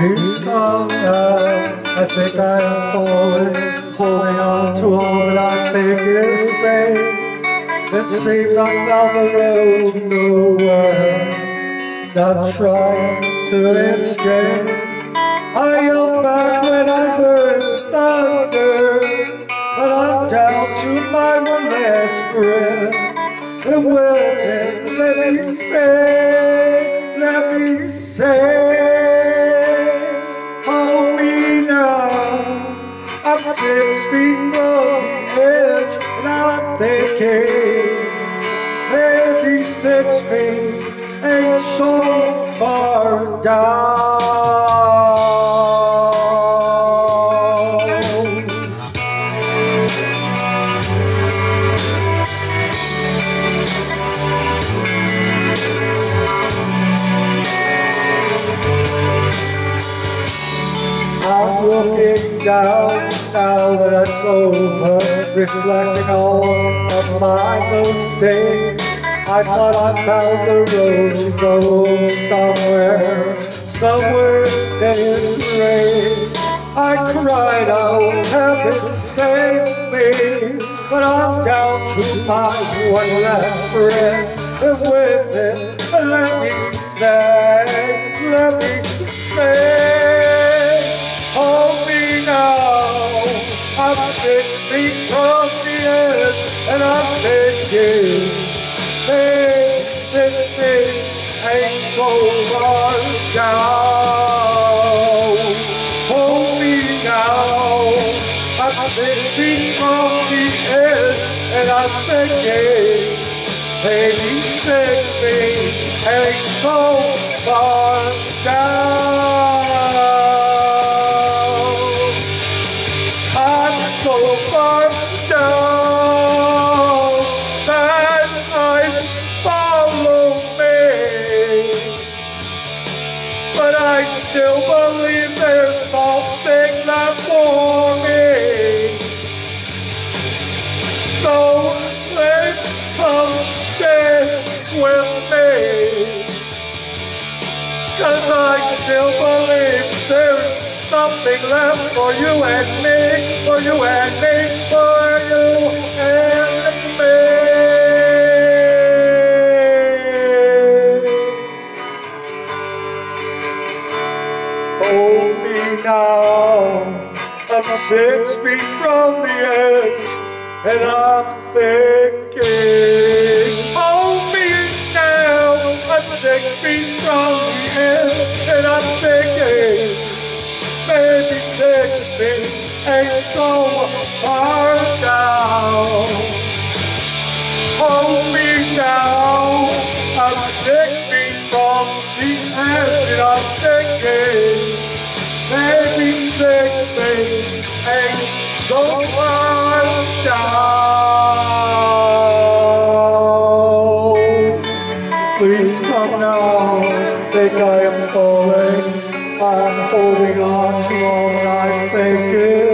Who's gone now? I think I am falling, holding on to all that I think is safe. It seems I found the road to nowhere. I'm trying to escape. I yelled back when I heard the thunder, but I'm down to my one last breath. And with it, let me say, let me say. Six feet ain't so far down I'm looking down now that it's over, reflecting all of my mistakes. I thought I found the road to go somewhere, somewhere in rain. I cried out, heaven save me, but I'm down to my one last breath. And with it, let me say, let me say, hold me now. I'm six feet from the edge, and I'm thinking, hey, feet ain't so far down. Hold me now. I'm feet from the edge, and I'm thinking, maybe six feet ain't so far down. I'm so far down But I still believe there's something left for me. So please come stay with me. Cause I still believe there's something left for you and me, for you and me, now, I'm six feet from the edge, and I'm thinking. Hold me now, I'm six feet from the edge, and I'm thinking. Maybe six feet ain't so far down. Hold me now, I'm six feet from the edge, and I'm thinking. Please come now, think I am falling. I'm holding on to all that I think is